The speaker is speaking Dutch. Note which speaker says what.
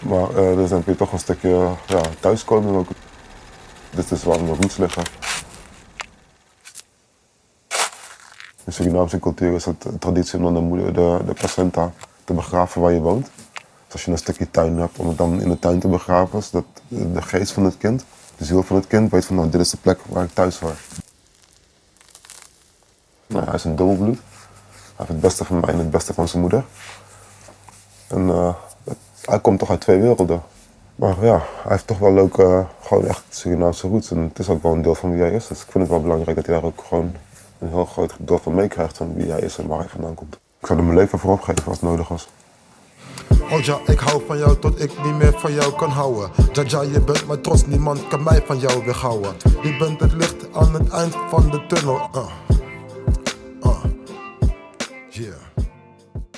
Speaker 1: Maar uh, kun je toch een stukje ja, thuiskomen ook. Dit is waar mijn roots liggen. In Surinaamse cultuur is het traditie om de, moeder, de, de placenta te begraven waar je woont. Dus als je een stukje tuin hebt, om het dan in de tuin te begraven, zodat de geest van het kind, de ziel van het kind, weet van nou, dit is de plek waar ik thuis hoor. Nou, hij is een dubbelbloed. Hij heeft het beste van mij en het beste van zijn moeder. En uh, hij komt toch uit twee werelden. Maar ja, hij heeft toch wel leuk eh, gewoon echt Surinaamse roots. En het is ook wel een deel van wie hij is. Dus ik vind het wel belangrijk dat hij daar ook gewoon een heel groot deel van meekrijgt van wie hij is en waar hij vandaan komt. Ik zou er mijn leven voor opgeven als het nodig was.
Speaker 2: Oh ja, ik hou van jou tot ik niet meer van jou kan houden. Ja, ja, je bent mijn trots, niemand kan mij van jou weghouden. Je bent het licht aan het eind van de tunnel. Uh. Uh. Yeah.